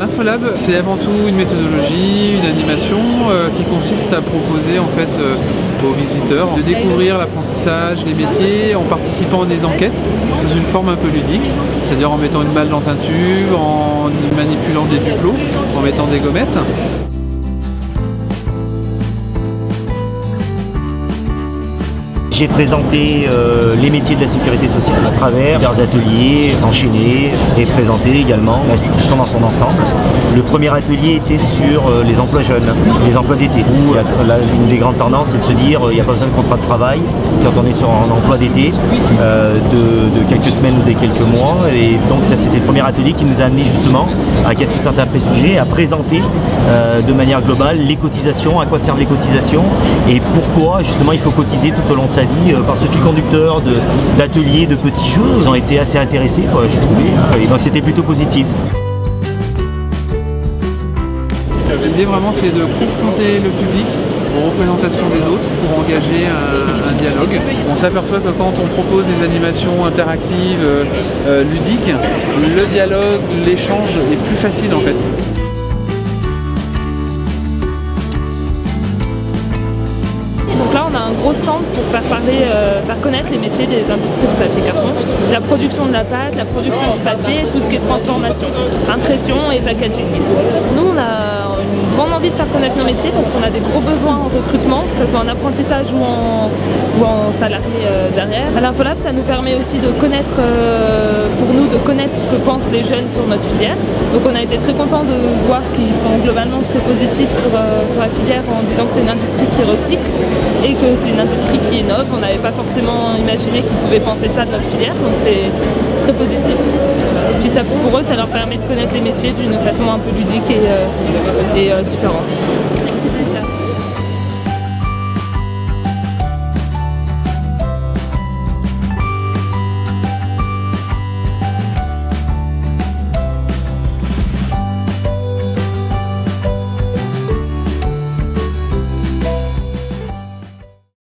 L'Infolab, c'est avant tout une méthodologie, une animation euh, qui consiste à proposer en fait euh, aux visiteurs de découvrir l'apprentissage, les métiers en participant à des enquêtes sous une forme un peu ludique, c'est-à-dire en mettant une balle dans un tube, en manipulant des duplos, en mettant des gommettes. J'ai présenté euh, les métiers de la sécurité sociale à travers des ateliers s'enchaîner et présenter également l'institution dans son ensemble. Le premier atelier était sur euh, les emplois jeunes, les emplois d'été, où une des grandes tendances est de se dire il n'y a pas besoin de contrat de travail quand on est sur un emploi d'été euh, de, quelques semaines ou des quelques mois. Et donc ça c'était le premier atelier qui nous a amené justement à casser certains préjugés, à présenter de manière globale les cotisations, à quoi servent les cotisations et pourquoi justement il faut cotiser tout au long de sa vie euh, par ce fil conducteur d'ateliers, de, petits jeux. Ils ont été assez intéressés, j'ai trouvé. Et donc c'était plutôt positif. L'idée vraiment c'est de confronter le public aux représentations des autres pour engager un, dialogue. On s'aperçoit que quand on propose des animations interactives, euh, euh, ludiques, le dialogue, l'échange est plus facile en fait. Gros stand pour faire parler, euh, faire connaître les métiers des industries du papier carton, la production de la pâte, la production du papier, tout ce qui est transformation, impression et packaging. Nous, on a une grande envie de faire connaître nos métiers parce qu'on a des gros besoins en recrutement, que ce soit en apprentissage ou en, ou en salarié euh, derrière. À l'Infolab, ça nous permet aussi de connaître, euh, de connaître ce que pensent les jeunes sur notre filière. Donc on a été très content de voir qu'ils sont globalement très positifs sur, sur la filière en disant que c'est une industrie qui recycle et que c'est une industrie qui innove. On n'avait pas forcément imaginé qu'ils pouvaient penser ça de notre filière, donc c'est très positif. Et puis ça, pour eux, ça leur permet de connaître les métiers d'une façon un peu ludique et, euh, et euh, différente.